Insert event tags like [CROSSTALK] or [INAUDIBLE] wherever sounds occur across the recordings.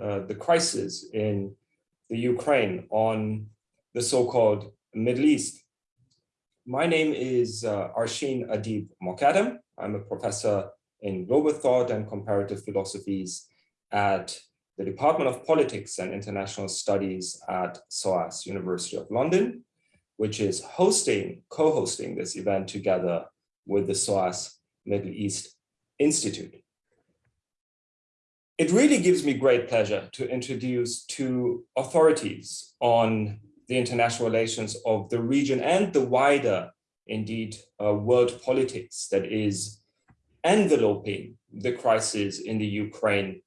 uh, the crisis in the Ukraine on the so-called Middle East. My name is uh, Arshin Adib Moghaddam. I'm a professor in global thought and comparative philosophies at the Department of Politics and International Studies at SOAS University of London, which is hosting, co-hosting this event together with the SOAS Middle East Institute. It really gives me great pleasure to introduce two authorities on the international relations of the region and the wider, indeed, uh, world politics that is enveloping the crisis in the Ukraine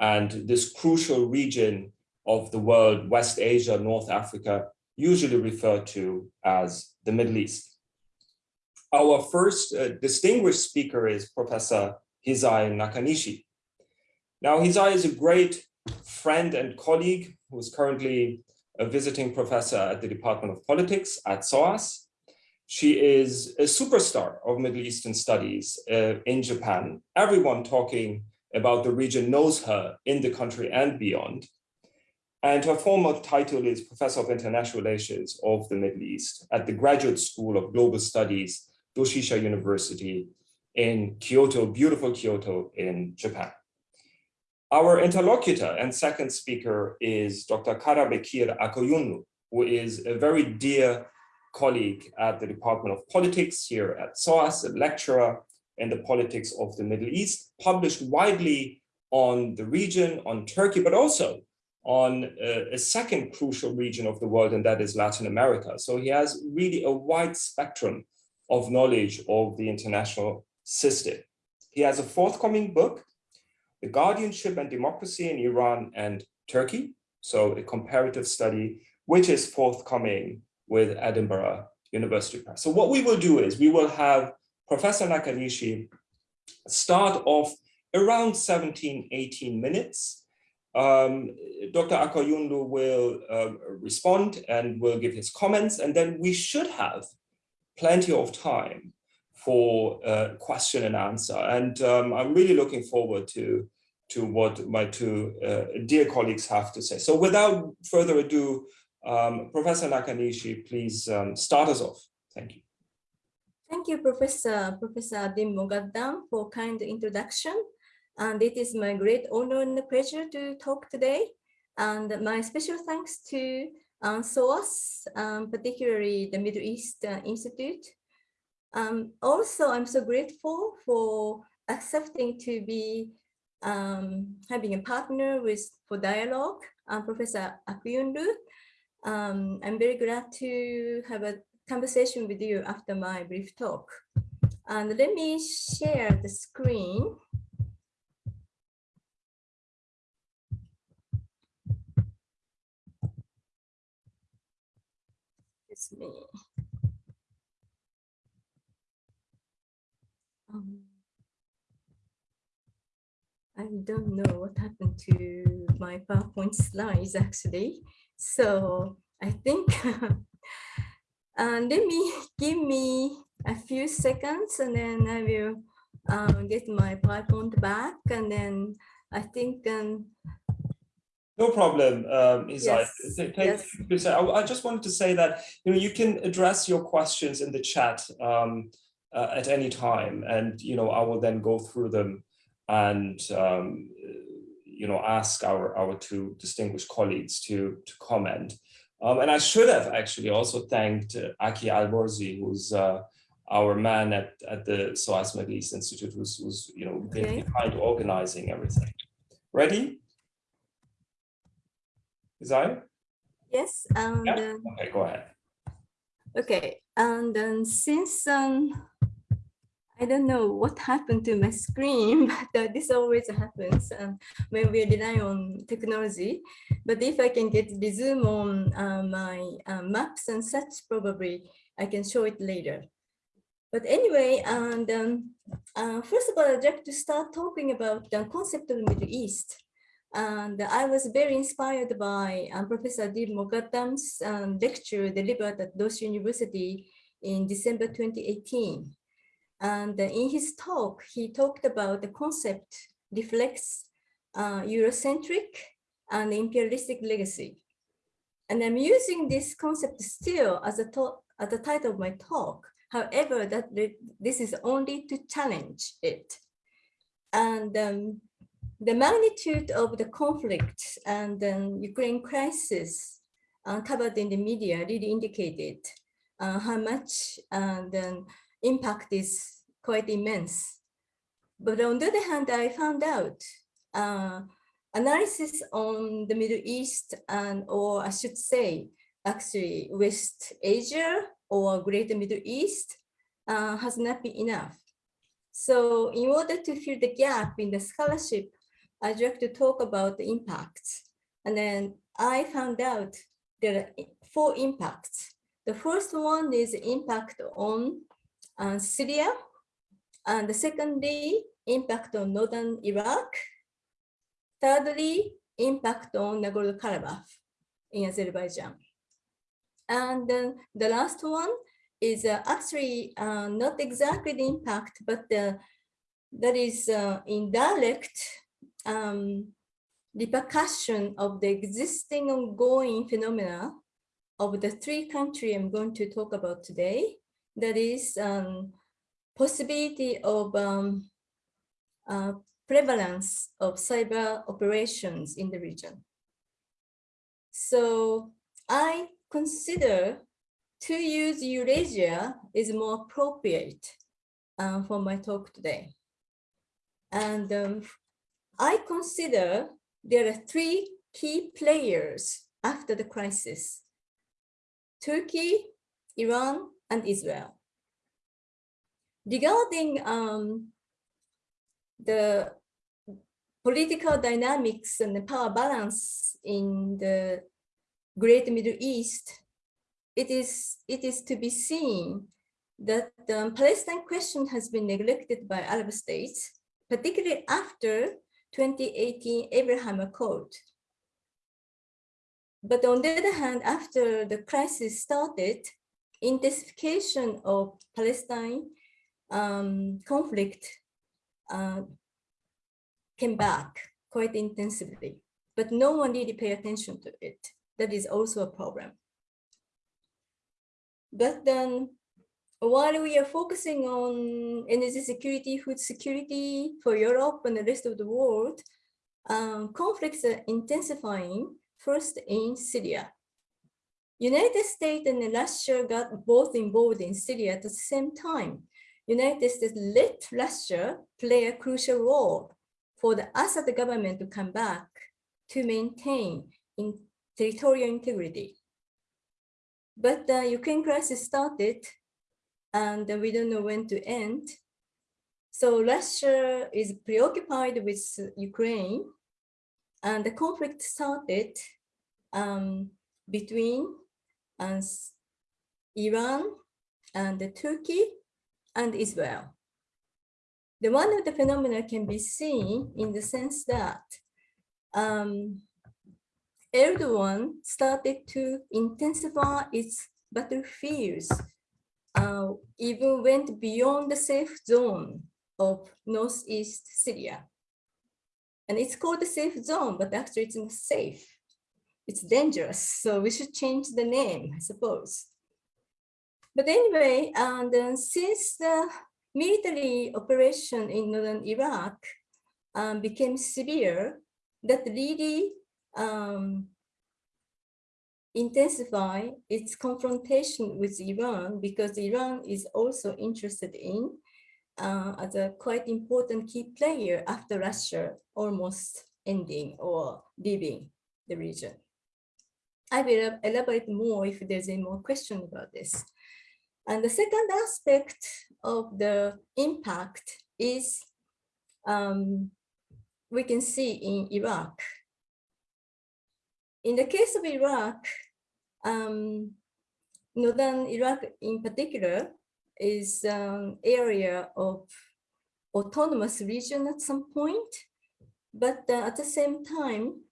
and this crucial region of the world, West Asia, North Africa, usually referred to as the Middle East. Our first uh, distinguished speaker is Professor Hisae Nakanishi. Now, Hisae is a great friend and colleague who is currently a visiting professor at the Department of Politics at SOAS. She is a superstar of Middle Eastern studies uh, in Japan. Everyone talking about the region knows her in the country and beyond. And her former title is Professor of International Relations of the Middle East at the Graduate School of Global Studies, Doshisha University in Kyoto, beautiful Kyoto in Japan. Our interlocutor and second speaker is Dr. Karabekir Akkoyunlu, who is a very dear colleague at the Department of Politics here at SOAS, a lecturer in the politics of the Middle East, published widely on the region, on Turkey, but also on a, a, second crucial region of the world, and that is Latin America. So he has really a wide spectrum of knowledge of the international system. He has a forthcoming book, The Guardianship and Democracy in Iran and Turkey, so a comparative study, which is forthcoming with Edinburgh University Press. So what we will do is we will have Professor Nakanishi start off around 17, 18 minutes. Um, Dr. Akkoyunlu will uh, respond and will give his comments, and then we should have plenty of time for uh, question and answer. And um, I'm really looking forward to, to what my two uh, dear colleagues have to say. So without further ado, um, Professor Nakanishi, please um, start us off. Thank you. Thank you, Professor, Professor Dim Moghaddam for kind introduction. And it is my great honor and pleasure to talk today. And my special thanks to um, SOAS, um, particularly the Middle East uh, Institute. Um, also, I'm so grateful for accepting to be um, having a partner with for dialogue, um, Professor Akkoyunlu. Um, I'm very glad to have a conversation with you after my brief talk. And let me share the screen. It's me. Um, I don't know what happened to my PowerPoint slides actually. So I think And [LAUGHS] let me give me a few seconds and then I will um, get my PowerPoint back and then I think um, no problem, um, Yes, yes. I, I, just wanted to say that you know you can address your questions in the chat um, uh, at any time, and you know I will then go through them and um, you know ask our our two distinguished colleagues to to comment. Um, and I should have actually also thanked uh, Aki Alborzi, who's uh, our man at, at the SOAS Middle East Institute, who's, who's you know, okay. behind organizing everything. Ready? Is I? Yes. Yeah? Okay, go ahead. Okay, and then since um, I don't know what happened to my screen, [LAUGHS] but uh, this always happens um, when we rely on technology. But if I can get zoom on uh, my uh, maps and such, probably I can show it later. But anyway, and um, uh, first of all, I'd like to start talking about the concept of the Middle East. And I was very inspired by um, Professor Dil Moghaddam's um, lecture delivered at Dosh University in December 2018. And in his talk, he talked about the concept reflects uh, Eurocentric and imperialistic legacy. And I'm using this concept still as a as the title of my talk. However, that this is only to challenge it. And um, the magnitude of the conflict and the Ukraine crisis uh, covered in the media really indicated uh, how much uh, impact is quite immense. But on the other hand, I found out uh, analysis on the Middle East and, or I should say, actually West Asia or Greater Middle East uh, has not been enough. So in order to fill the gap in the scholarship, I'd like to talk about the impacts. And then I found out there are four impacts. The first one is impact on uh, Syria, and the secondly, impact on northern Iraq. Thirdly, impact on Nagorno-Karabakh in Azerbaijan. And then the last one is uh, actually uh, not exactly the impact, but uh, that is uh, indirect um, repercussion of the existing ongoing phenomena of the three countries I'm going to talk about today. That is um, possibility of um, uh, prevalence of cyber operations in the region. So I consider to use Eurasia is more appropriate uh, for my talk today. And um, I consider there are three key players after the crisis. Turkey, Iran, and Israel. Regarding um, the political dynamics and the power balance in the Great Middle East, it is, it is to be seen that the Palestine question has been neglected by Arab states, particularly after 2018 Abraham Accord. But on the other hand, after the crisis started, intensification of Palestine um, conflict uh, came back quite intensively, but no one really pay attention to it. That is also a problem. But then while we are focusing on energy security, food security for Europe and the rest of the world, um, conflicts are intensifying first in Syria. United States and Russia got both involved in Syria at the same time. United States let Russia play a crucial role for the Assad government to come back to maintain in territorial integrity. But the Ukraine crisis started and we don't know when to end. So Russia is preoccupied with Ukraine and the conflict started um, between uh, Iran and Turkey and Israel. The one of the phenomena can be seen in the sense that um, Erdogan started to intensify its battlefields uh, even went beyond the safe zone of northeast Syria. And it's called the safe zone, but actually it's not safe. It's dangerous, so we should change the name, I suppose. But anyway, and uh, since the military operation in northern Iraq um, became severe, that really um, intensify its confrontation with Iran because Iran is also interested in uh, as a quite important key player after Russia almost ending or leaving the region. I will elaborate more if there's any more question about this. And the second aspect of the impact is um, we can see in Iraq. In the case of Iraq, um, northern Iraq in particular is an area of autonomous region at some point, but uh, at the same time,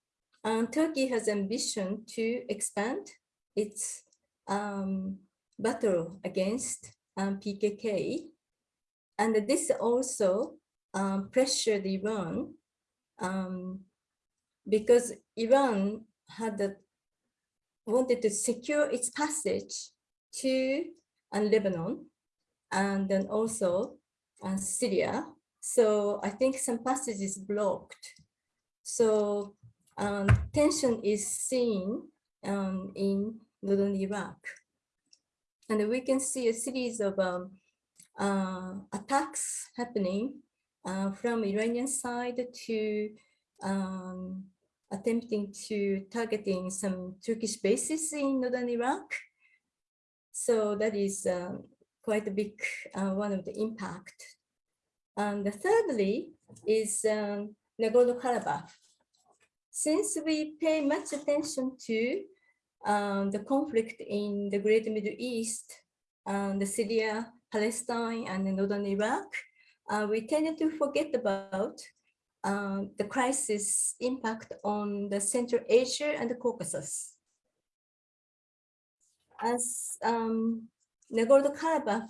uh, Turkey has ambition to expand its um, battle against um, PKK. And this also um, pressured Iran um, because Iran had wanted to secure its passage to uh, Lebanon and then also uh, Syria. So I think some passage is blocked. So um, tension is seen um, in northern Iraq. And we can see a series of um, uh, attacks happening uh, from Iranian side to um, attempting to targeting some Turkish bases in northern Iraq. So that is uh, quite a big uh, one of the impact. And the thirdly is um, Nagorno-Karabakh. Since we pay much attention to um, the conflict in the Great Middle East, um, the Syria, Palestine, and Northern Iraq, uh, we tend to forget about uh, the crisis impact on the Central Asia and the Caucasus. As um, Nagorno-Karabakh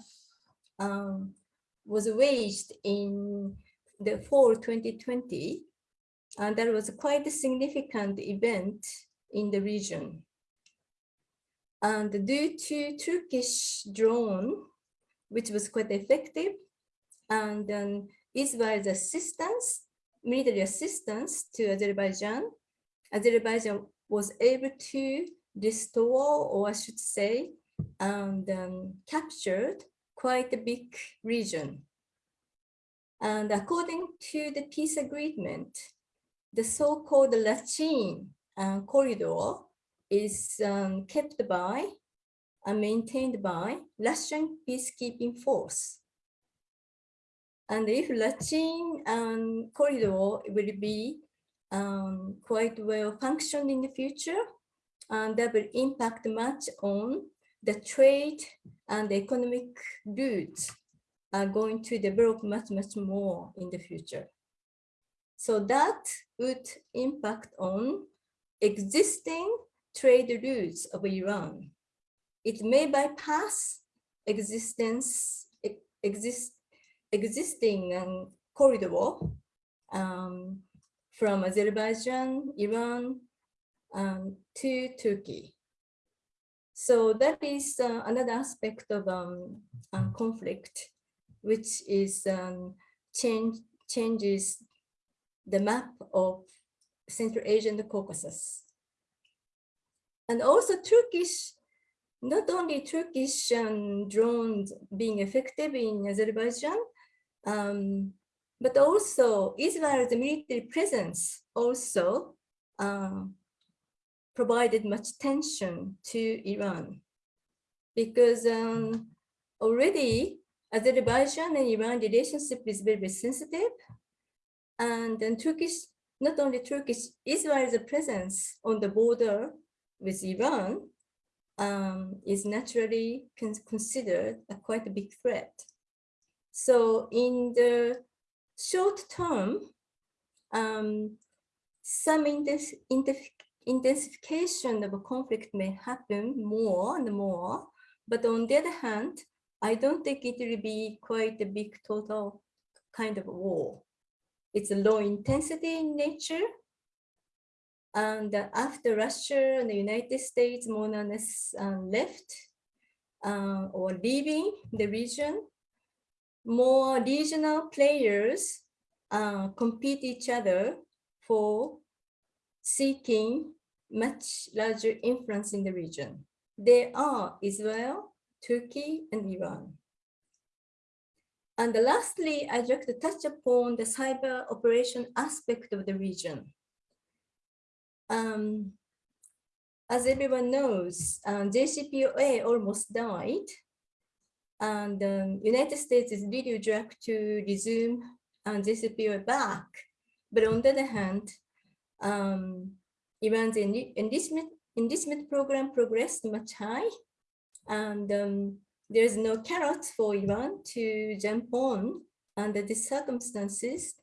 um, was waged in the fall 2020, and that was quite a significant event in the region. And due to Turkish drone, which was quite effective, and then Israel's assistance, military assistance to Azerbaijan, Azerbaijan was able to restore, or I should say, and um, captured quite a big region. And according to the peace agreement, the so-called Lachin uh, corridor is um, kept by and maintained by Russian peacekeeping force. And if Lachin um, corridor will be um, quite well functioned in the future, and that will impact much on the trade and the economic routes are going to develop much, much more in the future. So that would impact on existing trade routes of Iran. It may bypass existence, exist, existing um, corridor um, from Azerbaijan, Iran, um, to Turkey. So that is uh, another aspect of um, conflict, which is um, change, changes the map of Central Asia and the Caucasus. And also Turkish, not only Turkish um, drones being effective in Azerbaijan, um, but also Israel's military presence also uh, provided much tension to Iran because um, already Azerbaijan and Iran relationship is very, very sensitive. And then Turkish, not only Turkish, Israel's presence on the border with Iran um, is naturally con considered a quite a big threat. So in the short term, um, some intensification of a conflict may happen more and more, but on the other hand, I don't think it will be quite a big total kind of war. It's a low intensity in nature. And after Russia and the United States more or less uh, left uh, or leaving the region, more regional players uh, compete each other for seeking much larger influence in the region. They are Israel, Turkey, and Iran. And lastly, I'd like to touch upon the cyber operation aspect of the region. Um, as everyone knows, um, JCPOA almost died, and um, United States is really dragged to resume um, JCPOA back. But on the other hand, um, Iran's enlistment, enlistment program progressed much high and um, there's no carrot for Iran to jump on under these circumstances.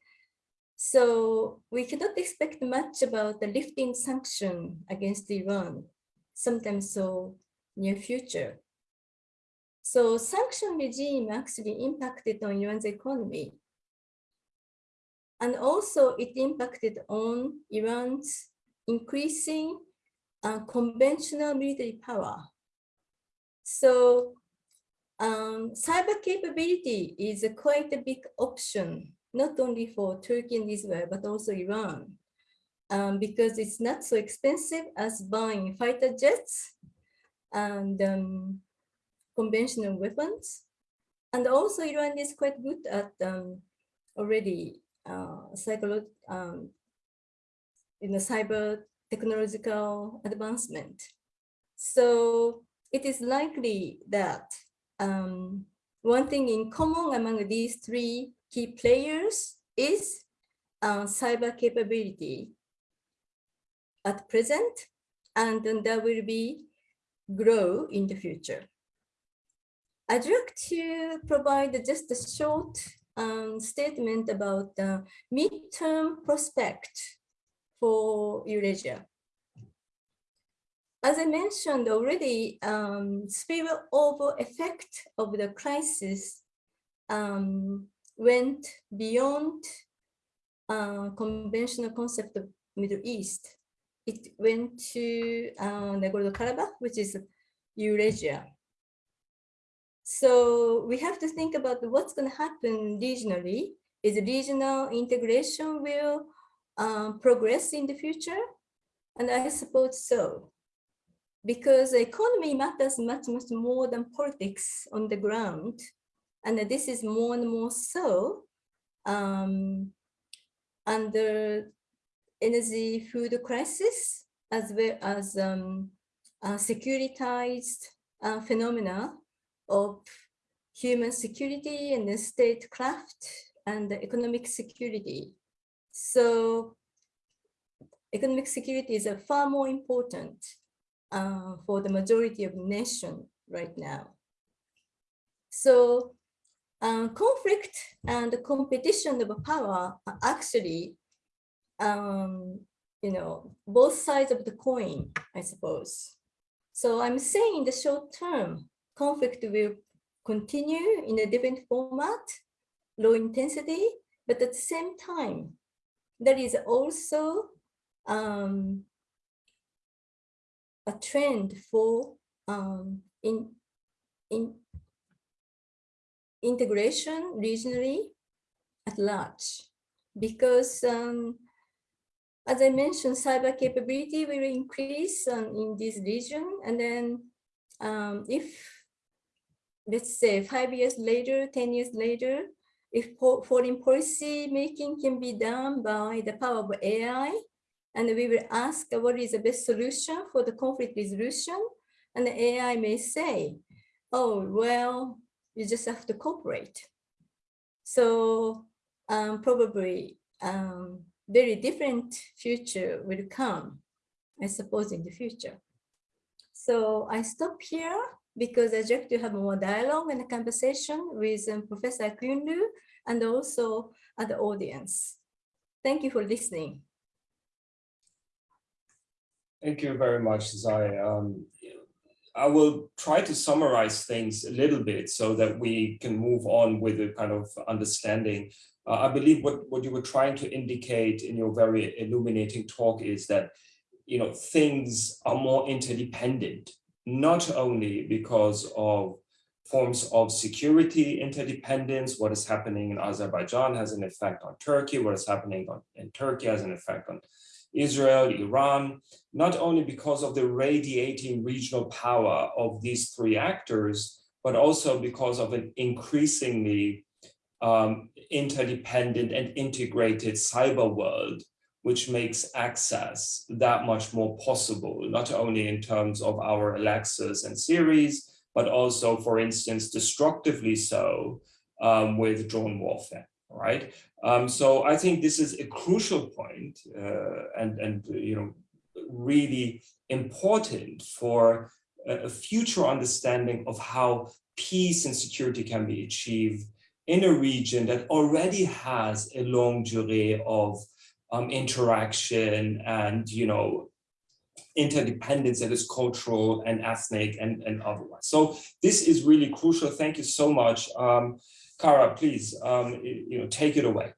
So we cannot expect much about the lifting sanction against Iran, sometime so near future. So sanction regime actually impacted on Iran's economy. And also it impacted on Iran's increasing uh, conventional military power. So um, cyber capability is a quite a big option, not only for Turkey and Israel, but also Iran, um, because it's not so expensive as buying fighter jets and um, conventional weapons. And also Iran is quite good at um, already uh, um, in the cyber technological advancement. So it is likely that um, one thing in common among these three key players is uh, cyber capability at present, and then that will be grow in the future. I'd like to provide just a short um, statement about the midterm prospect for Eurasia. As I mentioned already, um, spillover effect of the crisis um, went beyond uh, conventional concept of Middle East. It went to uh, Nagorno-Karabakh, which is Eurasia. So we have to think about what's going to happen regionally. Is regional integration will uh, progress in the future? And I suppose so. Because the economy matters much, much more than politics on the ground. And this is more and more so um, under energy food crisis, as well as um, uh, securitized uh, phenomena of human security and the statecraft and economic security. So economic security is a far more important uh, for the majority of nation right now. So uh, conflict and competition of power are actually, um, you know, both sides of the coin, I suppose. So I'm saying in the short term, conflict will continue in a different format, low intensity, but at the same time, there is also um, a trend for um, in, in integration regionally at large because um, as I mentioned, cyber capability will increase um, in this region. And then um, if let's say five years later, 10 years later, if foreign policy making can be done by the power of AI, and we will ask what is the best solution for the conflict resolution, and the AI may say, oh, well, you just have to cooperate. So um, probably um, very different future will come, I suppose, in the future. So I stop here because I'd like to have more dialogue and a conversation with um, Professor Kyunlu and also other audience. Thank you for listening. Thank you very much, Zai. Um, I will try to summarize things a little bit so that we can move on with a kind of understanding. Uh, I believe what, what you were trying to indicate in your very illuminating talk is that you know things are more interdependent not only because of forms of security interdependence, what is happening in Azerbaijan has an effect on Turkey, what is happening on, in Turkey has an effect on Israel, Iran, not only because of the radiating regional power of these three actors, but also because of an increasingly um, interdependent and integrated cyber world which makes access that much more possible, not only in terms of our Alexas and Siris, but also, for instance, destructively so um, with drone warfare, right? Um, so I think this is a crucial point uh, and, and, you know, really important for a future understanding of how peace and security can be achieved in a region that already has a longue durée of um, interaction and, you know, interdependence that is cultural and ethnic and, and otherwise. So this is really crucial. Thank you so much. Um, Kara, please, um, you know, take it away.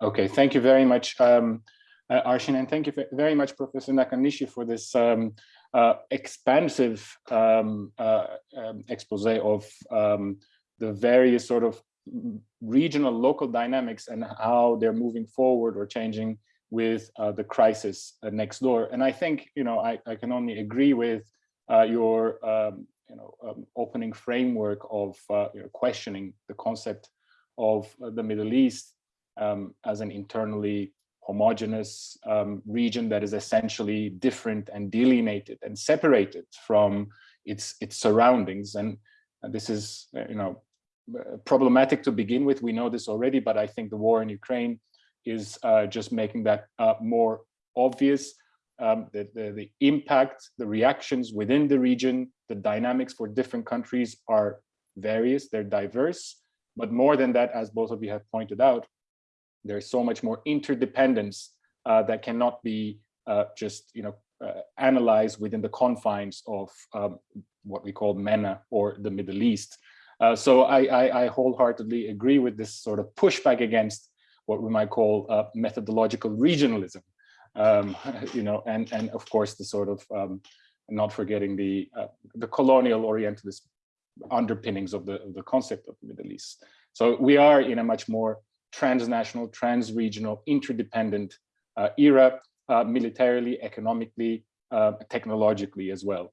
Okay, thank you very much, um, uh, Arshin, and thank you very much, Professor Nakanishi, for this um, uh, expansive um, uh, um, expose of um, the various sort of regional local dynamics and how they're moving forward or changing with uh, the crisis uh, next door. And I think, you know, I, I can only agree with uh, your, um, you know, um, opening framework of you know, questioning the concept of the Middle East um, as an internally homogeneous um, region that is essentially different and delineated and separated from its its surroundings. And, this is, uh, you know, uh, problematic to begin with. We know this already, but I think the war in Ukraine is uh, just making that uh, more obvious. Um, the, the, the impact, the reactions within the region, the dynamics for different countries are various, they're diverse. But more than that, as both of you have pointed out, there's so much more interdependence uh, that cannot be uh, just you know uh, analyzed within the confines of um, what we call MENA or the Middle East. Uh, so I, I, I, wholeheartedly agree with this sort of pushback against what we might call uh, methodological regionalism, um, [LAUGHS] you know, and and of course the sort of um, not forgetting the uh, the colonial orientalist underpinnings of the of the concept of the Middle East. So we are in a much more transnational, trans-regional, interdependent uh, era, uh, militarily, economically, uh, technologically as well.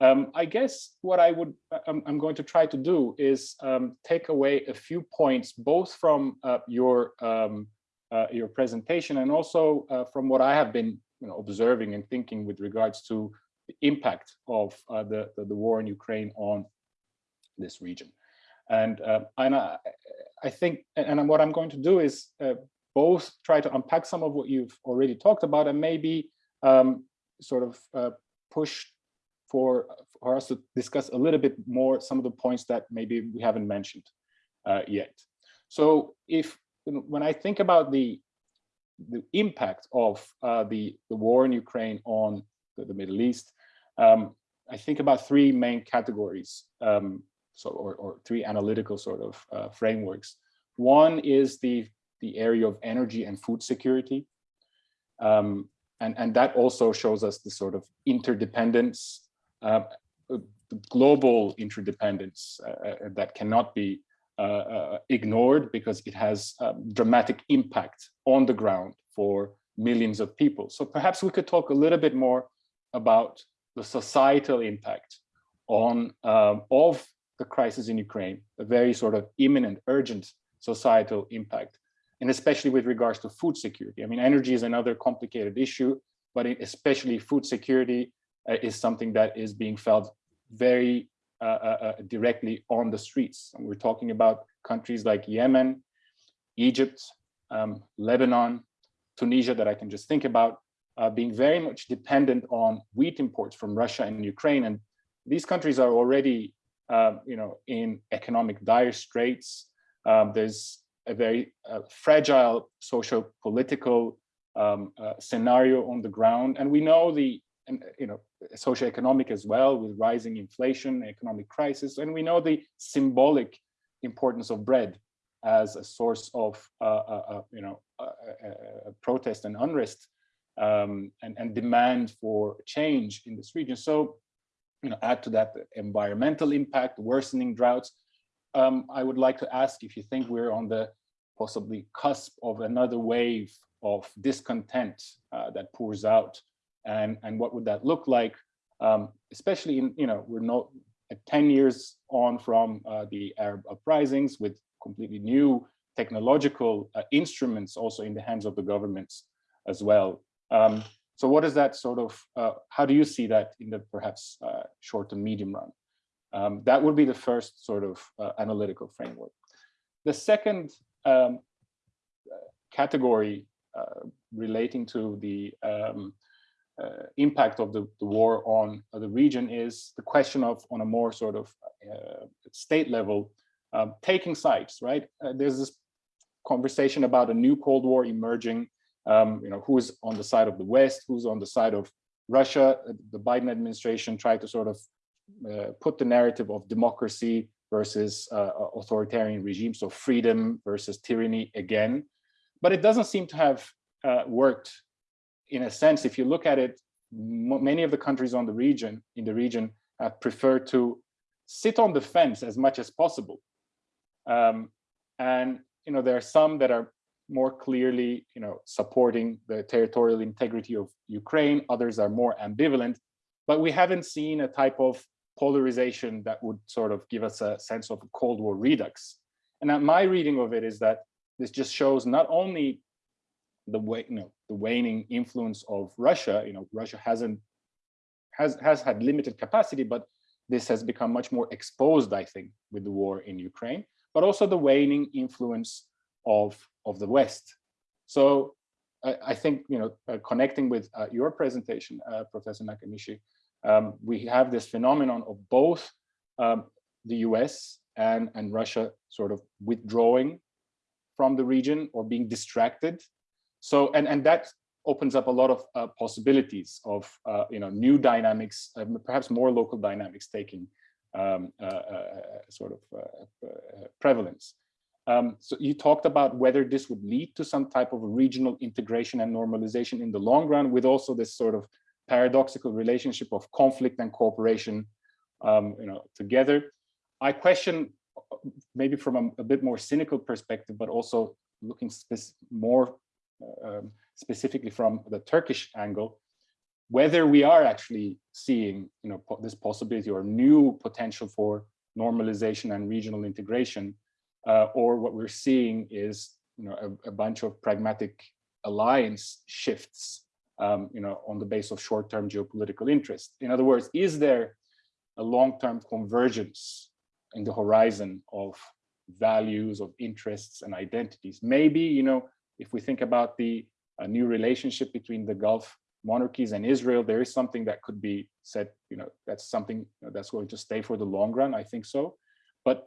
Um, I guess what I would, uh, I'm, I'm, going to try to do is um, take away a few points, both from uh, your um, your presentation and also from what I have been you know, observing and thinking with regards to the impact of the, the, the war in Ukraine on this region. And, uh, and I, I, think, and what I'm going to do is uh, both try to unpack some of what you've already talked about and maybe um, sort of uh, push for, for us to discuss a little bit more some of the points that maybe we haven't mentioned uh, yet. So if, when I think about the, the impact of uh, the, the war in Ukraine on the, the Middle East, um, I think about three main categories. Um, so or, or three analytical sort of uh, frameworks. One is the, the area of energy and food security. Um, and, and that also shows us the sort of interdependence, uh, global interdependence uh, uh, that cannot be ignored because it has um, dramatic impact on the ground for millions of people. So perhaps we could talk a little bit more about the societal impact on um, of the crisis in Ukraine, a very sort of imminent, urgent societal impact, and especially with regards to food security. I mean, energy is another complicated issue, but especially food security uh, is something that is being felt very uh, uh, uh, directly on the streets. And we're talking about countries like Yemen, Egypt, um, Lebanon, Tunisia that I can just think about, uh, being very much dependent on wheat imports from Russia and Ukraine. And these countries are already um, you know, in economic dire straits. Um, there's a very uh, fragile social political um, uh, scenario on the ground. And we know the, you know, socioeconomic as well with rising inflation, economic crisis. And we know the symbolic importance of bread as a source of, uh, uh, uh you know, protest and unrest um, and, and demand for change in this region. So you know, add to that environmental impact, worsening droughts. Um, I would like to ask if you think we're on the possibly cusp of another wave of discontent uh, that pours out, and and what would that look like? Um, especially in you know we're not 10 years on from uh, the Arab uprisings with completely new technological uh, instruments also in the hands of the governments as well. Um, so what is that sort of, uh, how do you see that in the perhaps uh, short to medium run? Um, that would be the first sort of uh, analytical framework. The second um, category uh, relating to the um, uh, impact of the, the, war on the region is the question of, on a more sort of uh, state level, um, taking sides, right? there's this conversation about a new Cold War emerging um, you know, who's on the side of the West, who's on the side of Russia. Uh, the Biden administration tried to sort of uh, put the narrative of democracy versus uh, authoritarian regimes, so freedom versus tyranny again. but it doesn't seem to have uh, worked in a sense. If you look at it, many of the countries on the region, in the region, have preferred to sit on the fence as much as possible. Um, and you know, there are some that are more clearly, you know, supporting the territorial integrity of Ukraine. Others are more ambivalent, but we haven't seen a type of polarization that would sort of give us a sense of a Cold War redux. And my reading of it is that this just shows not only the way, you know, the waning influence of Russia. You know, Russia hasn't has has had limited capacity, but this has become much more exposed, I think, with the war in Ukraine, but also the waning influence of of the West. So I, I think, you know, uh, connecting with uh, your presentation, uh, Professor Nakanishi, um, we have this phenomenon of both um, the US and, and Russia sort of withdrawing from the region or being distracted. So, and, and that opens up a lot of uh, possibilities of, uh, you know, new dynamics, uh, perhaps more local dynamics taking um, sort of prevalence. Um, so you talked about whether this would lead to some type of regional integration and normalization in the long run with also this sort of paradoxical relationship of conflict and cooperation um, you know, together. I question maybe from a, a, bit more cynical perspective, but also looking more uh, um, specifically from the Turkish angle, whether we are actually seeing you know, po this possibility or new potential for normalization and regional integration uh, or what we're seeing is you know a, a bunch of pragmatic alliance shifts um, you know on the base of short-term geopolitical interest. In other words is there a long-term convergence in the horizon of values of interests and identities? Maybe you know if we think about the new relationship between the gulf monarchies and israel there is something that could be said you know that's something that's going to stay for the long run i think so but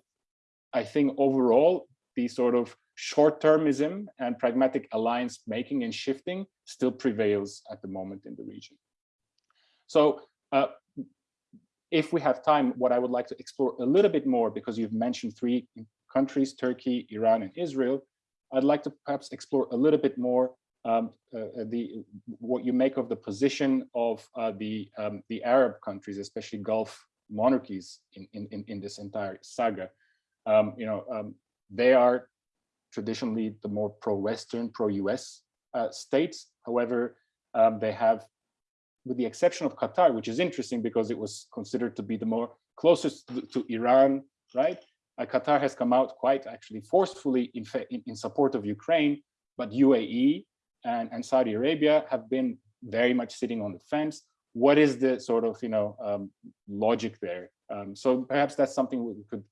I think overall, the sort of short-termism and pragmatic alliance making and shifting still prevails at the moment in the region. So uh, if we have time, what I would like to explore a little bit more, because you've mentioned three countries, Turkey, Iran, and Israel, I'd like to perhaps explore a little bit more um, uh, the what you make of the position of uh, the um, the Arab countries, especially Gulf monarchies in, in, in this entire saga um, you know, um, they are traditionally the more pro-Western, pro-US uh, states. However, um, they have, with the exception of Qatar, which is interesting because it was considered to be the more closest to, to Iran, right? Uh, Qatar has come out quite actually forcefully in, in, in support of Ukraine, but UAE and, and Saudi Arabia have been very much sitting on the fence. What is the sort of, you know, um, logic there? Um, so perhaps that's something we could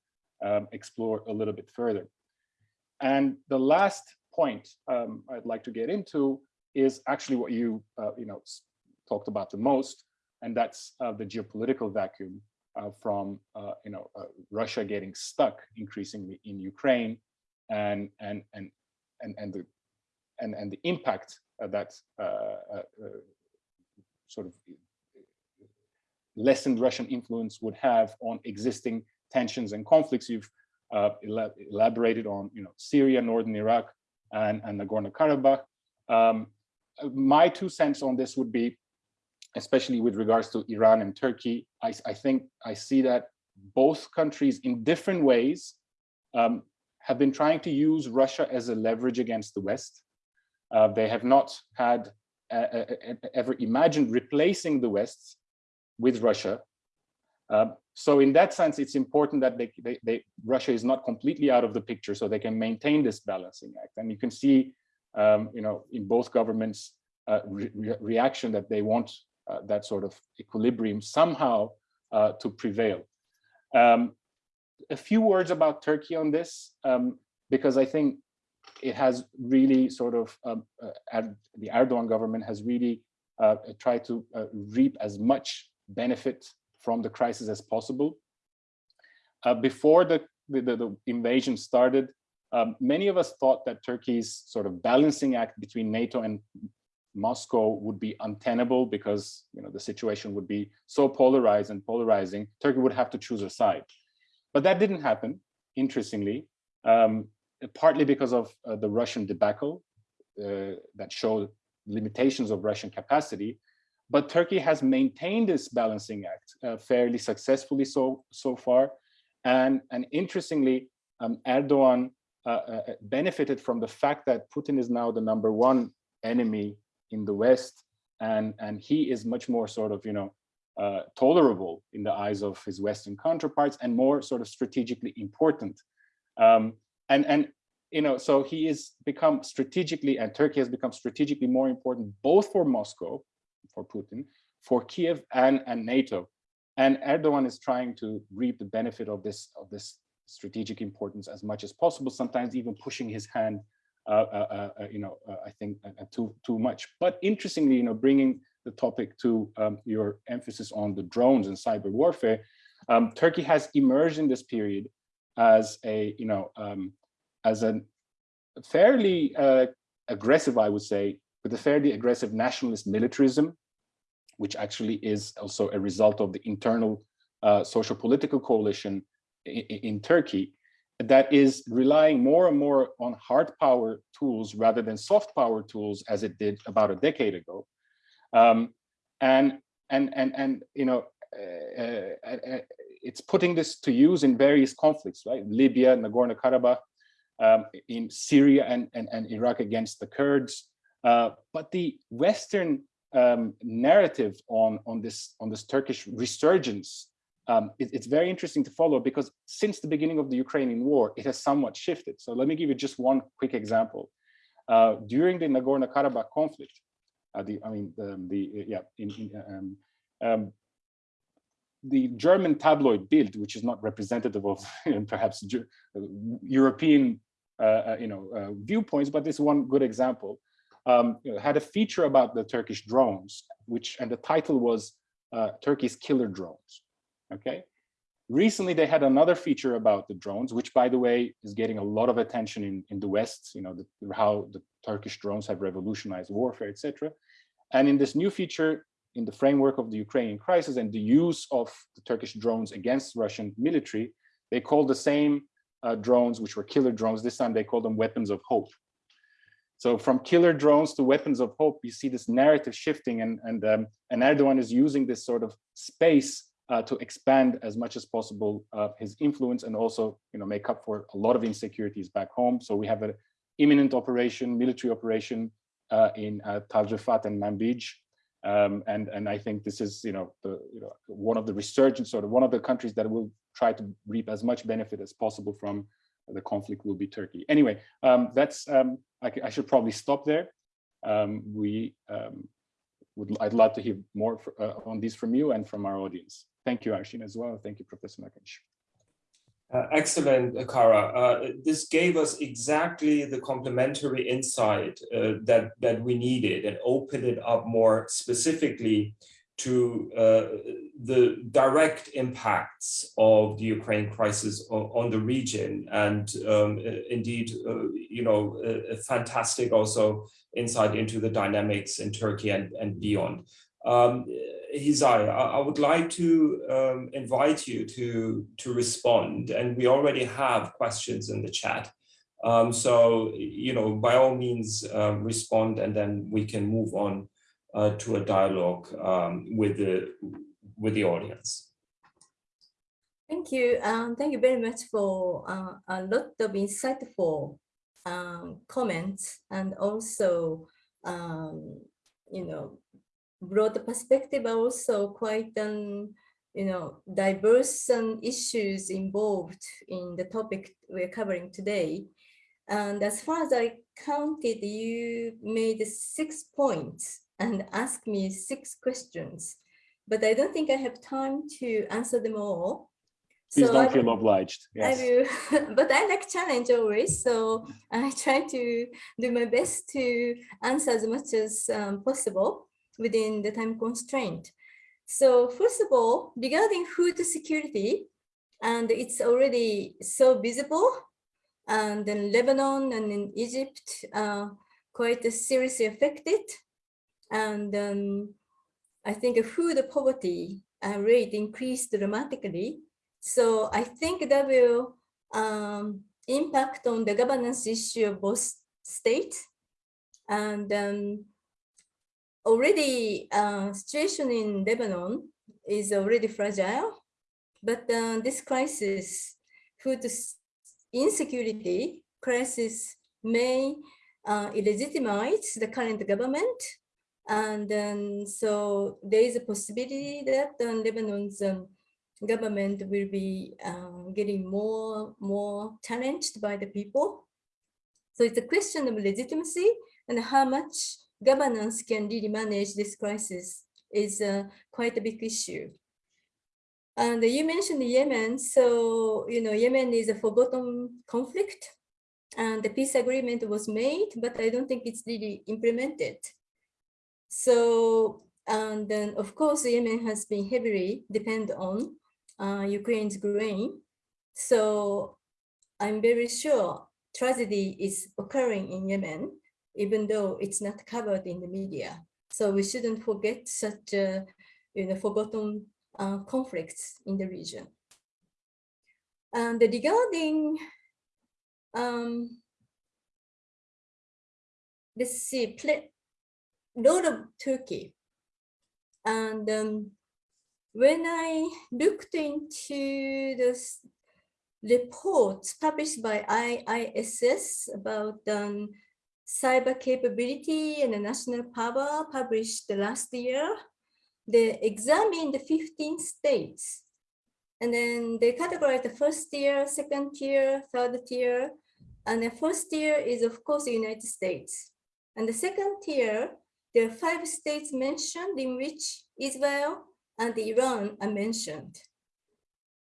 um, explore a little bit further. And the last point um, I'd like to get into is actually what you, uh, you know, talked about the most, and that's uh, the geopolitical vacuum from, uh, you know, uh, Russia getting stuck increasingly in Ukraine, and and and and and the and and the impact that uh, sort of lessened Russian influence would have on existing tensions and conflicts. You've uh, elaborated on, you know, Syria, Northern Iraq, and, and Nagorno-Karabakh. Um, my two cents on this would be, especially with regards to Iran and Turkey, I, I think I see that both countries in different ways um, have been trying to use Russia as a leverage against the West. Uh, they have not had uh, uh, uh ever imagined replacing the West with Russia. Um, so in that sense, it's important that they, they, they, Russia is not completely out of the picture so they can maintain this balancing act. And you can see, um, you know, in both governments uh, re reaction that they want uh, that sort of equilibrium somehow uh, to prevail. Um, a few words about Turkey on this, um, because I think it has really sort of, um, uh, the Erdogan government has really uh, tried to uh, reap as much benefit from the crisis as possible. Uh, before the, the, the, invasion started, um, many of us thought that Turkey's sort of balancing act between NATO and Moscow would be untenable because you know the situation would be so polarized and polarizing. Turkey would have to choose a side, but that didn't happen. Interestingly, um, partly because of uh, the Russian debacle, uh, that showed limitations of Russian capacity. But Turkey has maintained this balancing act uh, fairly successfully so so far, and and interestingly, um, Erdogan uh, uh, benefited from the fact that Putin is now the number one enemy in the West, and and he is much more sort of you know uh, tolerable in the eyes of his Western counterparts and more sort of strategically important. Um, and and you know so he is become strategically and Turkey has become strategically more important both for Moscow, for Putin, for Kiev and and NATO. And Erdogan is trying to reap the benefit of this of this strategic importance as much as possible, sometimes even pushing his hand, you know, I think too, too much. But interestingly, you know, bringing the topic to um, your emphasis on the drones and cyber warfare, um, Turkey has emerged in this period as a, you know, um, as a fairly uh, aggressive, I would say, with a fairly aggressive nationalist militarism, which actually is also a result of the internal uh, social political coalition in, in Turkey that is relying more and more on hard power tools rather than soft power tools as it did about a decade ago. Um, and, and, and, and, you know, uh, uh, uh, it's putting this to use in various conflicts, right? Libya, Nagorno-Karabakh, um, in Syria and, and, and Iraq against the Kurds. Uh, but the Western um, narrative on, on, this, on this Turkish resurgence um, it, it's very interesting to follow because since the beginning of the Ukrainian war, it has somewhat shifted. So let me give you just one quick example. Uh, during the Nagorno-Karabakh conflict, uh, the I mean the, the yeah in, in, um, um, the German tabloid Bild, which is not representative of [LAUGHS] perhaps European uh, uh, you know uh, viewpoints, but this one good example. Um, you know, had a feature about the Turkish drones, which and the title was uh, Turkey's killer drones okay? Recently, they had another feature about the drones, which by the way, is getting a lot of attention in, in the West, you know, the, how the Turkish drones have revolutionized warfare, etc. And in this new feature, in the framework of the Ukrainian crisis and the use of the Turkish drones against Russian military, they called the same uh, drones, which were killer drones, this time they call them weapons of hope. So from killer drones to weapons of hope, you see this narrative shifting and, and, um, and Erdogan is using this sort of space uh, to expand as much as possible uh, his influence and also you know make up for a lot of insecurities back home. So we have an imminent operation military operation uh, in uh, and Manbij. Um, and and I think this is you know the you know one of the resurgence sort of one of the countries that will try to reap as much benefit as possible from the conflict will be Turkey. Anyway um, that's um, I, I, should probably stop there. Um, we um, would I'd love to hear more for, uh, on this from you and from our audience Thank you, Arshin, as well. Thank you, Professor Nakanishi. Uh, excellent, Kara. Uh, this gave us exactly the complementary insight uh, that, that we needed and opened it up more specifically to uh, the direct impacts of the Ukraine crisis on, the region. And um, indeed, uh, you know, a, a fantastic also insight into the dynamics in Turkey and, and beyond. Um, Hisae, I, would like to um, invite you to, to respond, and we already have questions in the chat. Um, so, you know, by all means, uh, respond, and then we can move on uh, to a dialogue um, with, the, with the audience. Thank you. Um, thank you very much for uh, a lot of insightful um, comments and also, um, you know, broad perspective also quite um, you know diverse um, issues involved in the topic we're covering today and as far as i counted you made six points and asked me six questions but i don't think i have time to answer them all Please so don't I, feel obliged. Yes. I will, [LAUGHS] but I like challenge always, so I try to do my best to answer as much as um, possible within the time constraint. So first of all, regarding food security, and it's already so visible, and in Lebanon and in Egypt, uh, quite seriously affected. And um, I think food poverty uh, rate increased dramatically. So I think that will um, impact on the governance issue of both states And um, already uh, situation in Lebanon is already fragile, but uh, this crisis, food insecurity crisis may uh, illegitimize the current government. And then so there is a possibility that uh, Lebanon's um, government will be uh, getting more, more challenged by the people. So it's a question of legitimacy and how much governance can really manage this crisis is uh, quite a big issue. And you mentioned Yemen. So, you know, Yemen is a forgotten conflict and the peace agreement was made, but I don't think it's really implemented. So, and then of course, Yemen has been heavily dependent on uh, Ukraine's grain. So I'm very sure tragedy is occurring in Yemen, even though it's not covered in the media. So we shouldn't forget such uh, you know, forgotten uh, conflicts in the region. And regarding, um, let's see, role of Turkey. And um, when I looked into the reports published by IISS about um, cyber capability and the national power published last year, they examined the 15 states. And then they categorized the first tier, second tier, third tier. And the first tier is, of course, the United States. And the second tier, there are five states mentioned in which Israel, and Iran are mentioned.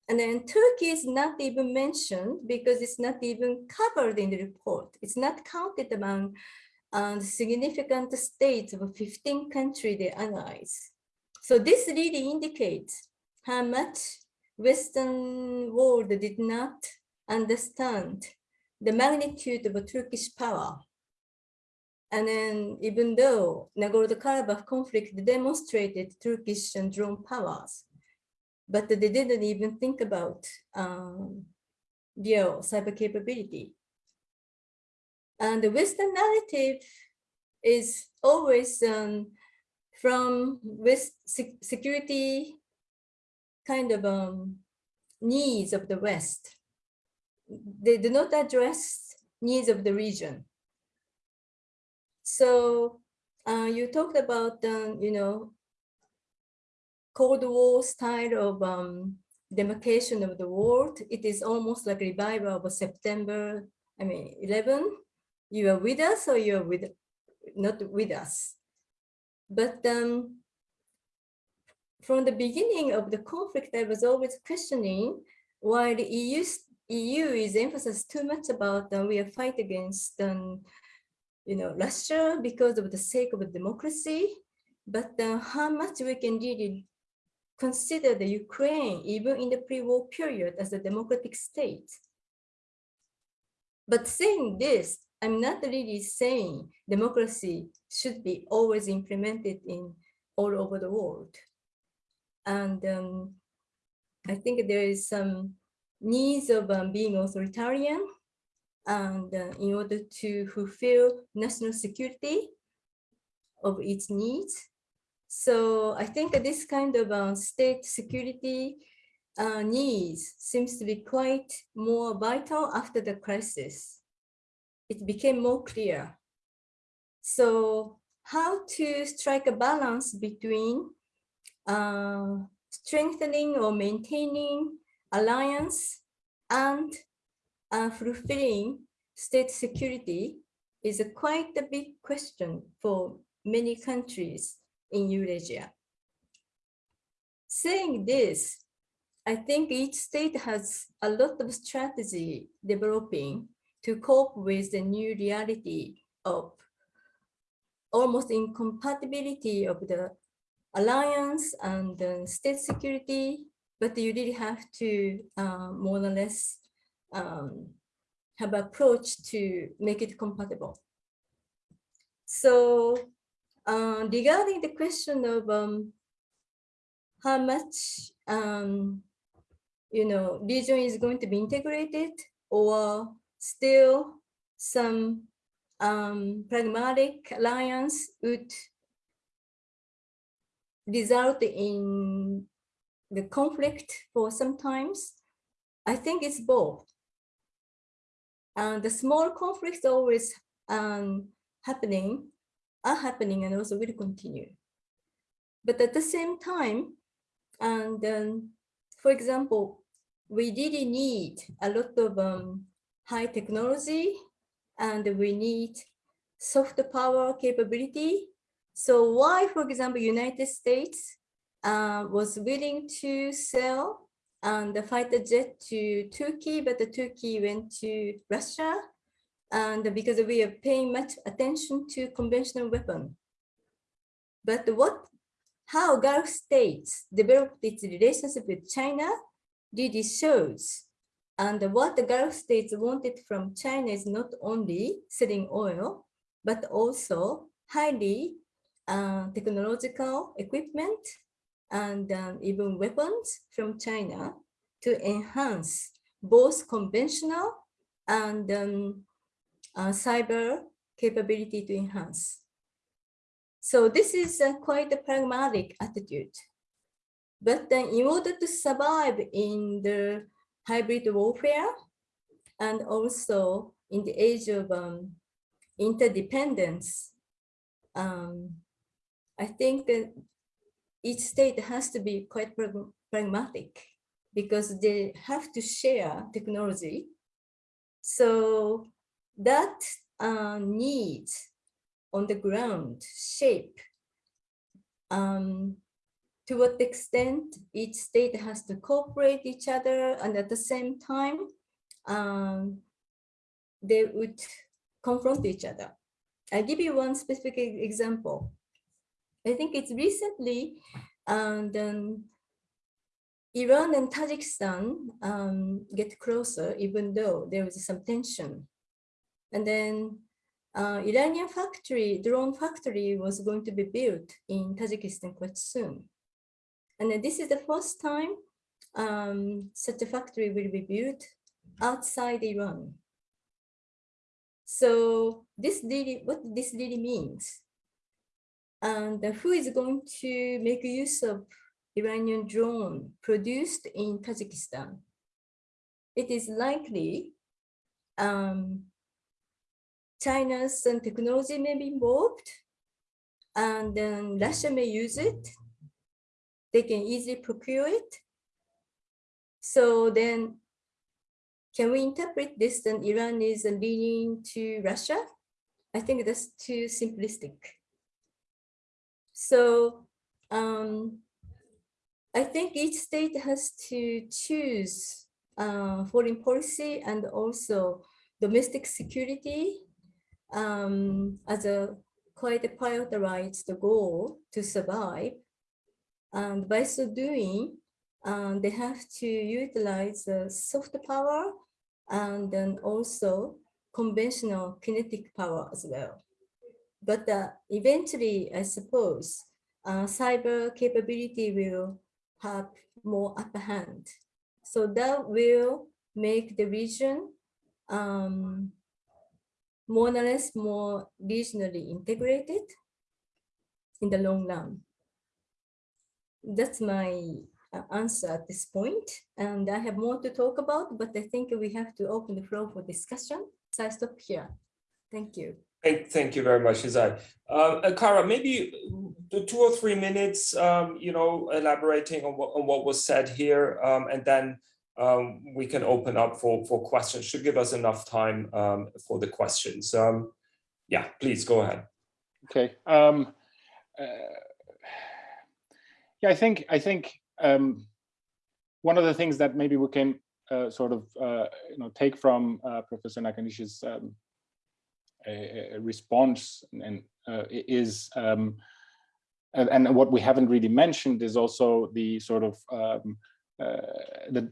And then Turkey is not even mentioned because it's not even covered in the report. It's not counted among uh, the significant states of 15 countries they analyze. So this really indicates how much Western world did not understand the magnitude of Turkish power and then even though Nagorno-Karabakh conflict demonstrated Turkish and drone powers, but they didn't even think about um, their cyber capability. And the Western narrative is always um, from West security kind of um, needs of the West. They do not address needs of the region. So uh, you talked about, um, you know, Cold War style of um, demarcation of the world. It is almost like revival of September, I mean, 11. You are with us or you are with, not with us. But um, from the beginning of the conflict, I was always questioning why the EU, EU is emphasized too much about uh, we are fight against um, you know, Russia because of the sake of democracy, but uh, how much we can really consider the Ukraine, even in the pre-war period, as a democratic state. But saying this, I'm not really saying democracy should be always implemented in all over the world. And um, I think there is some needs of um, being authoritarian and uh, in order to fulfill national security of its needs. So I think this kind of uh, state security uh, needs seems to be quite more vital after the crisis. It became more clear. So how to strike a balance between uh, strengthening or maintaining alliance and uh, fulfilling state security is a quite a big question for many countries in Eurasia. Saying this, I think each state has a lot of strategy developing to cope with the new reality of almost incompatibility of the alliance and the state security, but you really have to uh, more or less um, have approach to make it compatible. So uh, regarding the question of um, how much um, you know region is going to be integrated or still some um, pragmatic alliance would result in the conflict for sometimes. I think it's both. And the small conflicts always um, happening, are happening and also will continue. But at the same time, and um, for example, we really need a lot of um, high technology and we need soft power capability. So why, for example, United States uh, was willing to sell and the fighter jet to Turkey, but the Turkey went to Russia. And because we are paying much attention to conventional weapon. But what, how Gulf states developed its relationship with China really shows. And what the Gulf states wanted from China is not only selling oil, but also highly uh, technological equipment and um, even weapons from China to enhance both conventional and um, uh, cyber capability to enhance. So this is uh, quite a pragmatic attitude. But then in order to survive in the hybrid warfare and also in the age of um, interdependence, um, I think that each state has to be quite pragmatic because they have to share technology. So that uh, needs on the ground shape um, to what extent each state has to cooperate each other and at the same time um, they would confront each other. I'll give you one specific example. I think it's recently um, Iran and Tajikistan um, get closer, even though there was some tension. And then uh, Iranian factory, drone factory was going to be built in Tajikistan quite soon. And this is the first time um, such a factory will be built outside Iran. So this really, what this really means and who is going to make use of Iranian drone produced in Tajikistan? It is likely um, China's technology may be involved and then Russia may use it. They can easily procure it. So then can we interpret this that Iran is leaning to Russia? I think that's too simplistic. So um, I think each state has to choose uh, foreign policy and also domestic security um, as a quite a prioritized goal to survive. And by so doing, um, they have to utilize the soft power and then also conventional kinetic power as well. But uh, eventually, I suppose, uh, cyber capability will have more upper hand. So that will make the region um, more or less more regionally integrated in the long run. That's my uh, answer at this point. And I have more to talk about, but I think we have to open the floor for discussion. So I stop here. Thank you. Thank, thank you very much, Hisae. Uh, Kara, maybe two or three minutes, um, you know, elaborating on what, on what was said here, um, and then um, we can open up for, for questions. Should give us enough time um, for the questions. Um, yeah, please go ahead. Okay. Um, uh, yeah, I think I think um, one of the things that maybe we can uh, sort of uh, you know take from uh, Professor Nakanishi's um, a, response and uh, is um, and, and, what we haven't really mentioned is also the sort of um, uh, the,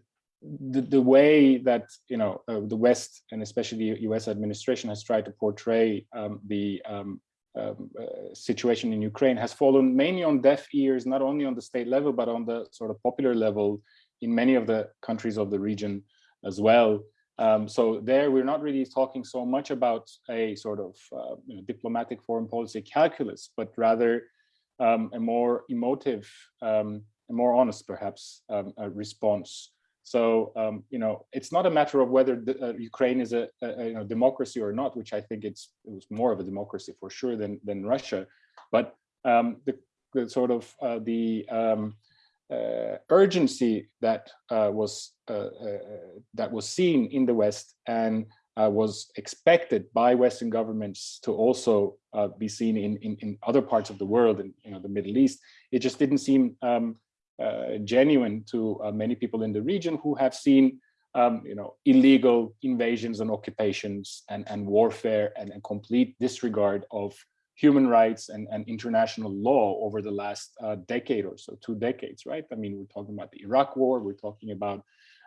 the, the way that you know uh, the West and especially U.S. administration has tried to portray um, the um, um, uh, situation in Ukraine has fallen mainly on deaf ears, not only on the state level but on the sort of popular level in many of the countries of the region as well. Um, so there, we're not really talking so much about a sort of uh, you know, diplomatic foreign policy calculus, but rather um, a more emotive, um, a more honest, perhaps, um, response. So um, you know, it's not a matter of whether the, uh, Ukraine is a, a you know, democracy or not, which I think it's it was more of a democracy for sure than than Russia, but um, the, the sort of uh, the uh, urgency that uh, was uh, that was seen in the West and was expected by Western governments to also be seen in, in, in other parts of the world, in you know the Middle East. It just didn't seem um, genuine to many people in the region who have seen um, you know, illegal invasions and occupations and, and warfare and a complete disregard of human rights and, and international law over the last uh, decade or so, two decades, right? I mean, we're talking about the Iraq war, we're talking about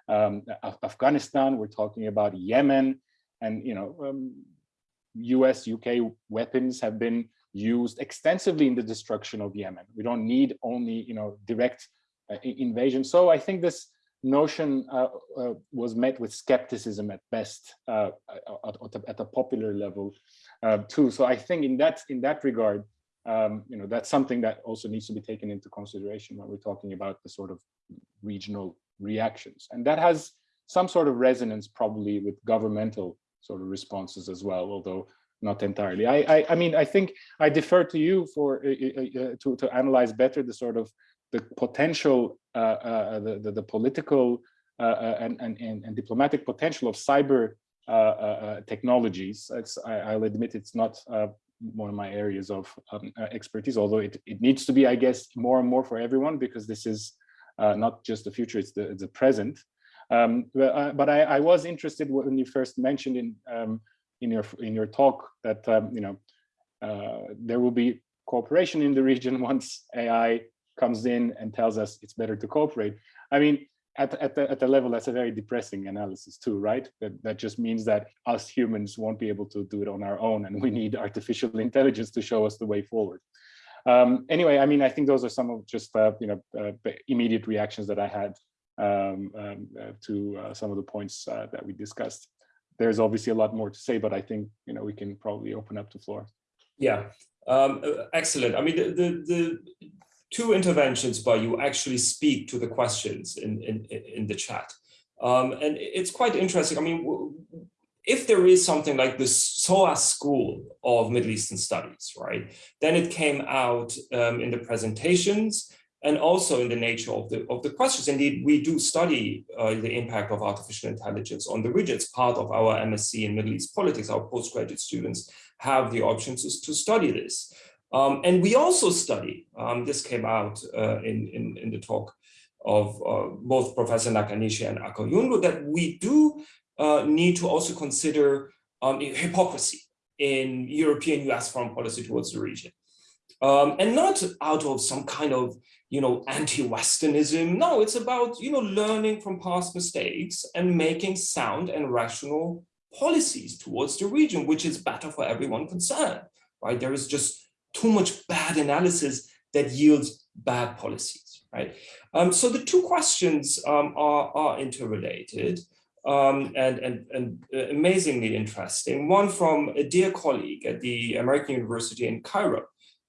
um, Afghanistan, we're talking about Yemen, and you know, um, US, UK weapons have been used extensively in the destruction of Yemen. We don't need only, you know, direct uh, invasion. So I think this notion uh, uh, was met with skepticism at best uh, at, at, a popular level uh, too. So I think in that in that regard, um, you know, that's something that also needs to be taken into consideration when we're talking about the sort of regional reactions. And that has some sort of resonance probably with governmental sort of responses as well, although not entirely. I, I, I mean, I think I defer to you for uh, uh, to, to analyze better the sort of the potential, uh, uh, the, the, the, political uh, and, and, and, diplomatic potential of cyber technologies. I, will admit it's not one of my areas of um, expertise, although it, it needs to be, I guess, more and more for everyone because this is not just the future, it's the, the present. Um, but, but I, I, was interested when you first mentioned in um, in your in your talk that um, you know uh, there will be cooperation in the region [LAUGHS] once AI comes in and tells us it's better to cooperate. I mean, at, at, the, at the level, that's a very depressing analysis too, right? That, that just means that us humans won't be able to do it on our own and we need artificial [LAUGHS] intelligence to show us the way forward. Um, anyway, I mean, I think those are some of just, uh, you know, uh, immediate reactions that I had um, um, uh, to uh, some of the points uh, that we discussed. There's obviously a lot more to say, but I think, you know, we can probably open up the floor. Yeah, um, uh, excellent. I mean, the, the, the two interventions by you actually speak to the questions in, in, in the chat. Um, and it's quite interesting. I mean, if there is something like the SOAS School of Middle Eastern Studies, right, then it came out um, in the presentations and also in the nature of the, of the questions. Indeed, we do study uh, the impact of artificial intelligence on the region. It's part of our MSc in Middle East politics. Our postgraduate students have the option to, to study this. Um, and we also study, um, this came out uh, in, in, in, the talk of uh, both Professor Nakanishi and Akkoyunlu, that we do uh, need to also consider um, hypocrisy in European US foreign policy towards the region. Um, and not out of some kind of, you know, anti-Westernism. No, it's about, you know, learning from past mistakes and making sound and rational policies towards the region, which is better for everyone concerned, right? There is just too much bad analysis that yields bad policies, right? Um, so the two questions um, are, are interrelated um, and, and, and amazingly interesting. One from a dear colleague at the American University in Cairo,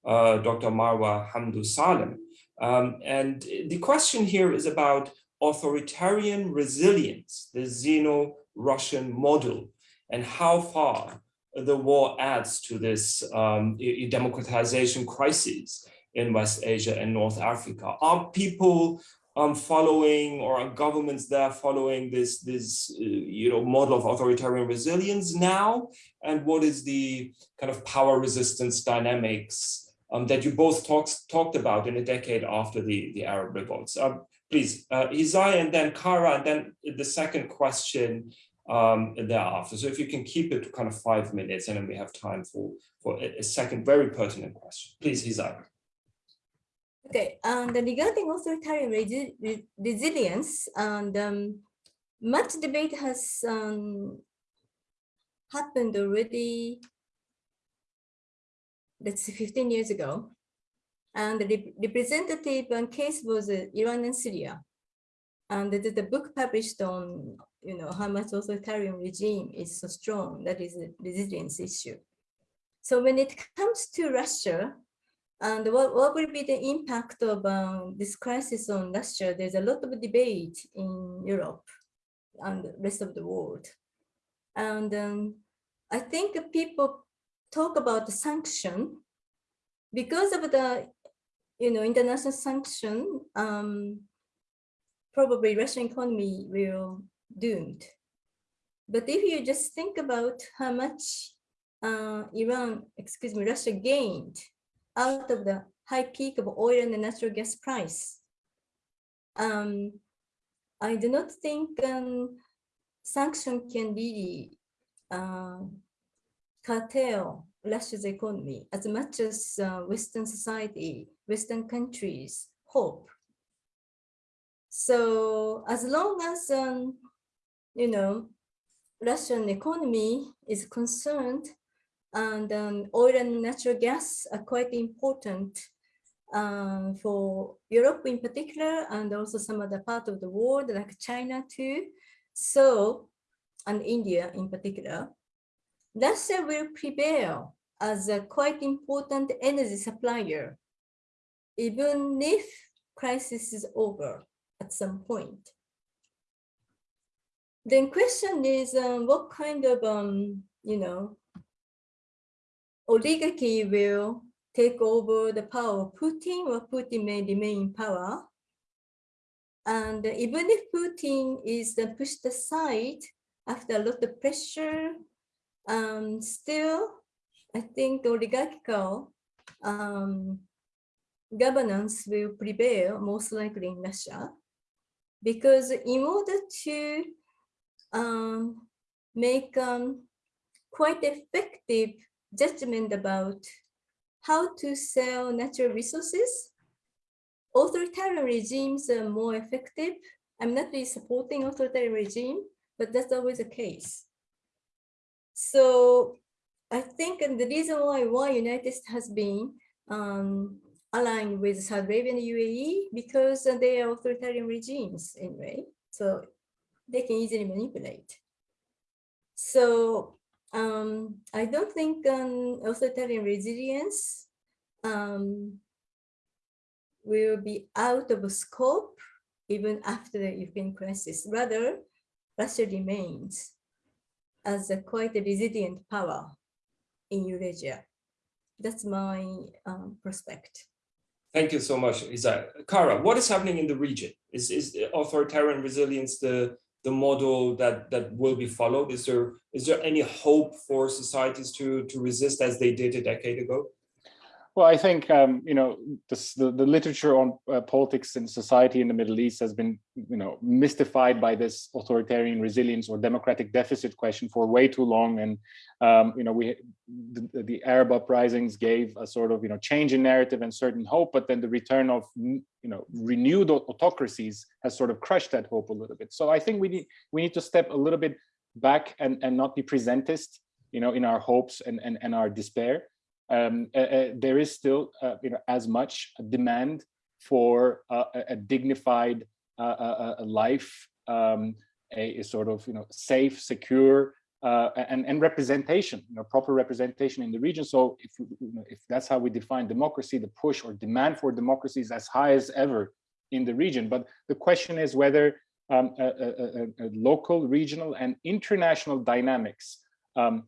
uh, Dr. Marwa Hamdou Salem. Um, and the question here is about authoritarian resilience, the Sino-Russian model, and how far the war adds to this um, democratization crisis in West Asia and North Africa. Are people um, following or are governments there following this, this uh, you know, model of authoritarian resilience now? And what is the kind of power resistance dynamics um, that you both talks, talked about in a decade after the, the Arab revolts? Um, please, uh, Hisae and then Kara, and then the second question um, thereafter. So if you can keep it to kind of five minutes and then we have time for, for a, second very pertinent question. Please, Hisae. Okay, and regarding authoritarian resi resilience, and um, much debate has um, happened already, that's 15 years ago. And the representative case was uh, Iran and Syria. And the, a book published on, you know, how much authoritarian regime is so strong. That is a resilience issue. So when it comes to Russia, and what, what will be the impact of um, this crisis on Russia? There's a lot of debate in Europe and the rest of the world. And um, I think people talk about the sanction because of the, you know, international sanction, um, probably Russian economy will doomed. But if you just think about how much uh, Iran, excuse me, Russia gained out of the high peak of oil and the natural gas price, um, I do not think um, sanction can really uh, curtail Russia's economy as much as uh, Western society, Western countries hope. So as long as, um, you know, Russian economy is concerned and um, oil and natural gas are quite important um, for Europe in particular, and also some other part of the world like China too. So, and India in particular, Russia will prevail as a quite important energy supplier, even if crisis is over at some point. Then the question is um, what kind of, um, you know, oligarchy will take over the power of Putin or Putin may remain in power. And even if Putin is pushed aside after a lot of pressure, um, still, I think oligarchical um, governance will prevail most likely in Russia. Because in order to um, make um, quite effective judgment about how to sell natural resources. Authoritarian regimes are more effective. I'm not really supporting authoritarian regime, but that's always the case. So I think and the reason why why United States has been um, aligned with Saudi Arabia and UAE because they are authoritarian regimes anyway. So they can easily manipulate. So um, I don't think um, authoritarian resilience um, will be out of scope even after the Ukraine crisis. Rather, Russia remains as a quite a resilient power in Eurasia. That's my um, prospect. Thank you so much, Hisae. Kara, what is happening in the region? Is, is authoritarian resilience the the model that that will be followed? Is there is there any hope for societies to to resist as they did a decade ago? Well, I think um, you know this, the the literature on uh, politics and society in the Middle East has been you know mystified by this authoritarian resilience or democratic deficit question for way too long, and um, you know we the, the, Arab uprisings gave a sort of you know change in narrative and certain hope, but then the return of you know renewed autocracies has sort of crushed that hope a little bit. So I think we need we need to step a little bit back and and not be presentist, you know, in our hopes and and, and our despair um, uh, uh, there is still uh, you know as much demand for uh, a, dignified life, um, a, a, sort of you know safe, secure, and and representation, you know, proper representation in the region. So if if that's how we define democracy, the push or demand for democracy is as high as ever in the region. But the question is whether um, a, a, a, local, regional, and international dynamics um,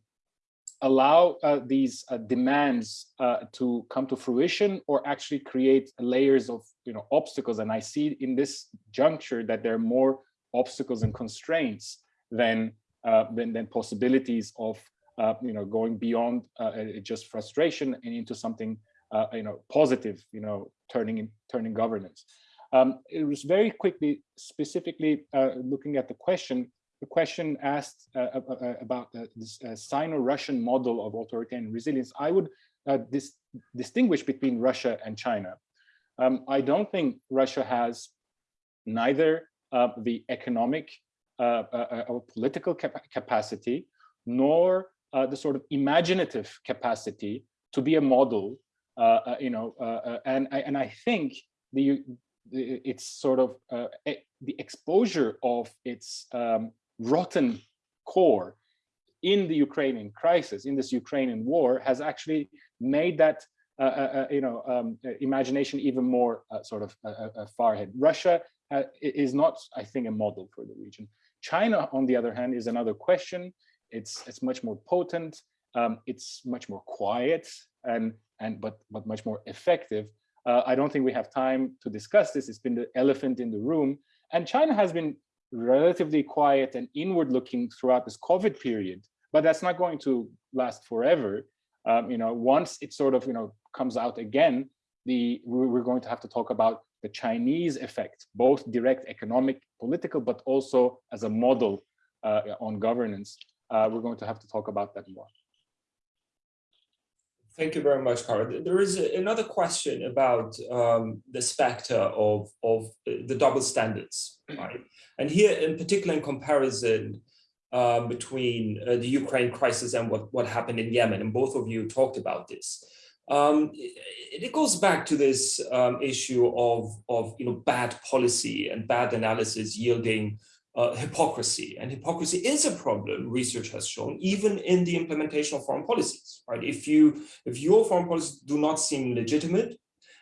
allow uh, these uh, demands uh, to come to fruition or actually create layers of you know obstacles. And i see in this juncture that there are more obstacles and constraints than uh, than, than, possibilities of uh, you know going beyond just frustration and into something you know positive you know turning in turning governance. Um, it was very quickly specifically looking at the question the question asked uh, uh, uh about uh, this uh, Sino-Russian model of authoritarian resilience, I would dis distinguish between Russia and China. Um, I don't think Russia has neither the economic or political cap capacity, nor the sort of imaginative capacity to be a model, you know, and, I, and I think the it's sort of uh, the exposure of its um, rotten core in the Ukrainian crisis, in this Ukrainian war, has actually made that uh, uh, uh you know um, uh, imagination even more uh, sort of uh, far ahead. Russia is not, I think, a model for the region. China, on the other hand, is another question. It's it's much more potent. Um, it's much more quiet and and but but much more effective. I don't think we have time to discuss this. It's been the elephant in the room, and China has been relatively quiet and inward looking throughout this COVID period, but that's not going to last forever. Um, you know, once it sort of, you know, comes out again, the we're going to have to talk about the Chinese effect, both direct economic, political, but also as a model uh, on governance. Uh, we're going to have to talk about that more. Thank you very much, Kara. There is another question about um, the specter of, of the double standards, right? And here in particular in comparison um, between uh, the Ukraine crisis and what, what happened in Yemen, and both of you talked about this. Um, it, it, goes back to this um, issue of, of you know, bad policy and bad analysis yielding uh, hypocrisy. And hypocrisy is a problem, research has shown, even in the implementation of foreign policies, right? If you if your foreign policies do not seem legitimate,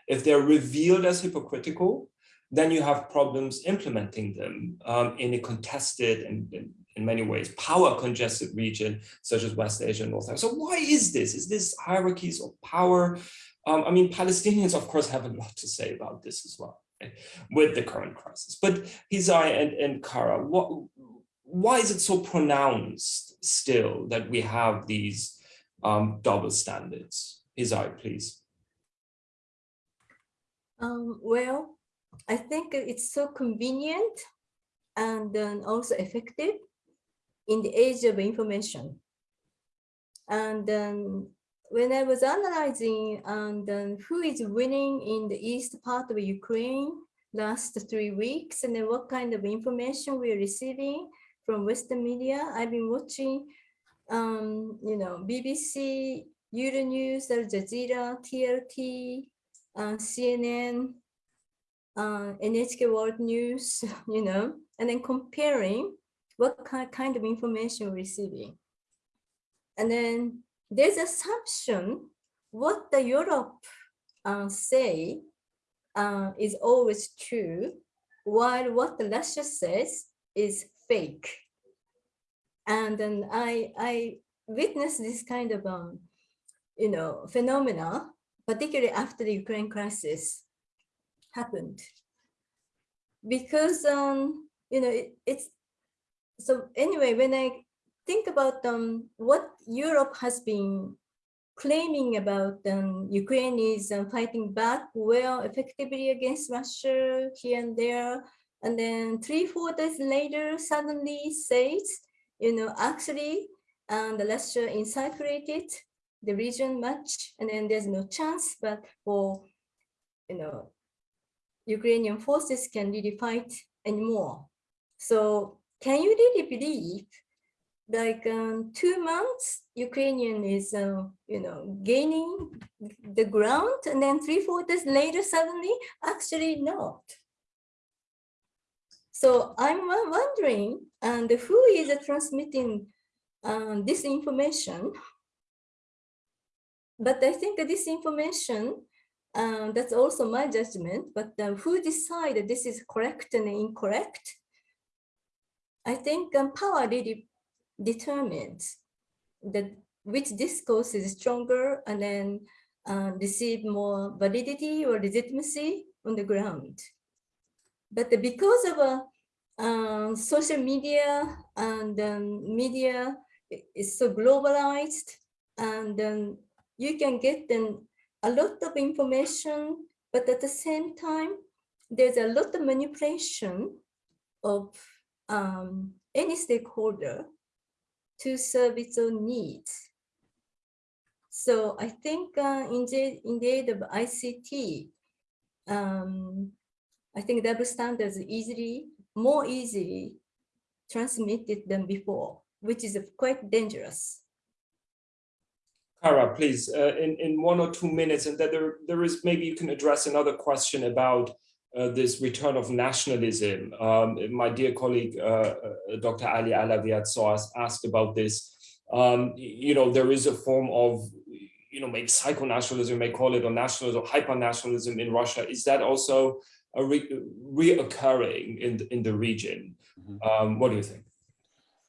if they're revealed as hypocritical, then you have problems implementing them um, in a contested and, and, in many ways power congested region such as West Asia and North Africa. So why is this? Is this hierarchies of power? Um, I mean, Palestinians, of course, have a lot to say about this as well with the current crisis. But Hisae and, and Kara, what, why is it so pronounced still that we have these um, double standards? Hisae, please. Um, well, I think it's so convenient and also effective in the age of information. And when I was analyzing um, who is winning in the east part of Ukraine last three weeks and then what kind of information we're receiving from Western media, I've been watching, um, you know, BBC, Euronews, Al Jazeera, TRT, uh, CNN, uh, NHK World News, [LAUGHS] you know, and then comparing what kind of information we're receiving. And then there's assumption what the Europe uh, say uh, is always true, while what the Russia says is fake. And then I, I witnessed this kind of, um, you know, phenomena, particularly after the Ukraine crisis happened. Because, um, you know, it, it's, so anyway, when I think about um, what Europe has been claiming about um, Ukraine is um, fighting back well effectively against Russia here and there. And then three, four days later, suddenly says, you know, actually, um, the Russia encirculated the region much, and then there's no chance, but for, you know, Ukrainian forces can really fight anymore. So can you really believe like um, two months, Ukrainian is, uh, you know, gaining the ground and then three, days later, suddenly, actually not. So I'm wondering, and who is uh, transmitting um, this information? But I think that this information, um, that's also my judgment, but uh, who decided this is correct and incorrect? I think um, power really determines that which discourse is stronger and then uh, receive more validity or legitimacy on the ground. But because of a uh, social media and um, media is so globalized and um, you can get then a lot of information, but at the same time, there's a lot of manipulation of um, any stakeholder to serve its own needs. So I think uh, in, the, in the age of ICT, um, I think double standards easily, more easily transmitted than before, which is quite dangerous. Kara, please, uh, in, in one or two minutes, and that there, there is maybe you can address another question about uh, this return of nationalism. Um, my dear colleague, uh, uh, Dr. Ali Alavi at SOAS asked about this. Um, you know, there is a form of, you know, maybe psycho-nationalism, may call it, or nationalism, or hyper-nationalism in Russia. Is that also a re reoccurring in the, in the region? Mhm. Um, what do you think?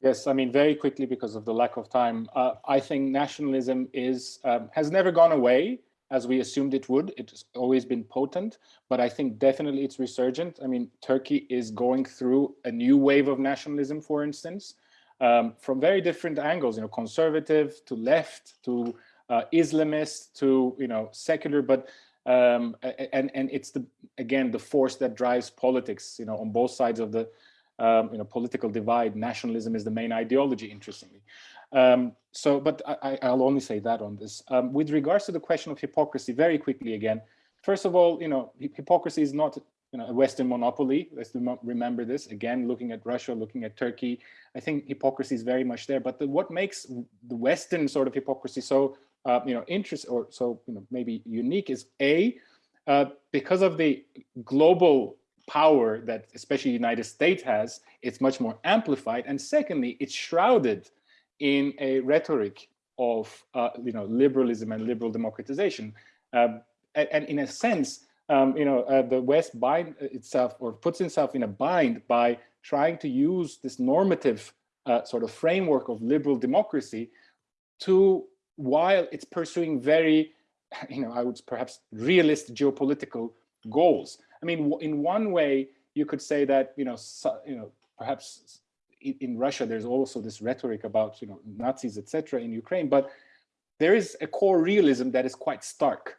Yes, I mean, very quickly because of the lack of time, uh, I think nationalism is um, has never gone away as we assumed it would. It's always been potent, but I think definitely it's resurgent. I mean, Turkey is going through a new wave of nationalism, for instance, um, from very different angles, you know, conservative to left to uh, Islamist to, you know, secular, but um, and, and it's the, again, the force that drives politics, you know, on both sides of the, um, you know, political divide, nationalism is the main ideology, interestingly. Um, so, but I, I'll only say that on this. Um, with regards to the question of hypocrisy, very quickly again, first of all, you know, hypocrisy is not you know, a Western monopoly. Let's remember this. Again, looking at Russia, looking at Turkey, I think hypocrisy is very much there. But the, what makes the Western sort of hypocrisy so, uh, you know, interest or so, you know, maybe unique is A, uh, because of the global power that especially the United States has, it's much more amplified. And secondly, it's shrouded in a rhetoric of uh, you know liberalism and liberal democratization. Um, and, and, in a sense, um, you know, uh, the West bind itself or puts itself in a bind by trying to use this normative uh, sort of framework of liberal democracy to, while it's pursuing very, you know, I would perhaps realist geopolitical goals. I mean, in one way, you could say that, you know, so, you know, perhaps in Russia, there's also this rhetoric about, you know, Nazis, etc. in Ukraine, but there is a core realism that is quite stark.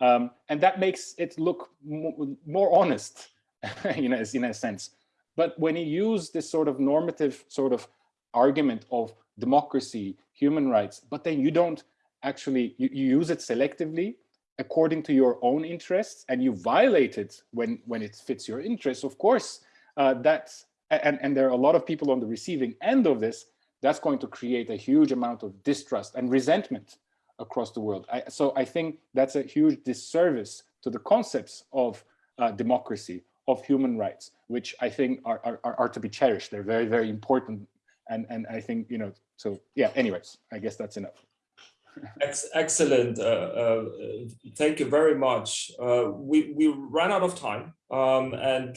Um, and that makes it look more honest, [LAUGHS] you know, in a sense. But when you use this sort of normative sort of argument of democracy, human rights, but then you don't actually, you, you use it selectively according to your own interests and you violate it when, when it fits your interests, of course, uh, that's, and, and there are a lot of people on the receiving end of this, that's going to create a huge amount of distrust and resentment across the world. I, so I think that's a huge disservice to the concepts of uh, democracy, of human rights, which I think are, are, are to be cherished. They're very, very important. And, and I think, you know, so yeah, anyways, I guess that's enough. Ex excellent. Uh, uh, thank you very much. Uh, we, we ran out of time um, and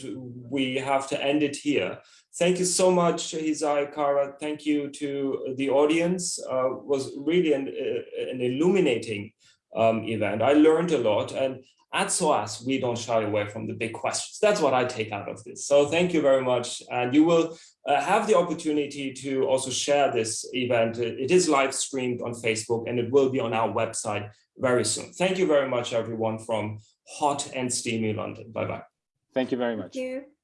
we have to end it here. Thank you so much, Hisae Kara. Thank you to the audience. Was really an, an illuminating um, event. I learned a lot and at SOAS, we don't shy away from the big questions. That's what I take out of this. So thank you very much. And you will uh, have the opportunity to also share this event. It is live streamed on Facebook and it will be on our website very soon. Thank you very much, everyone from hot and steamy London. Bye-bye. Thank you very much. Thank you.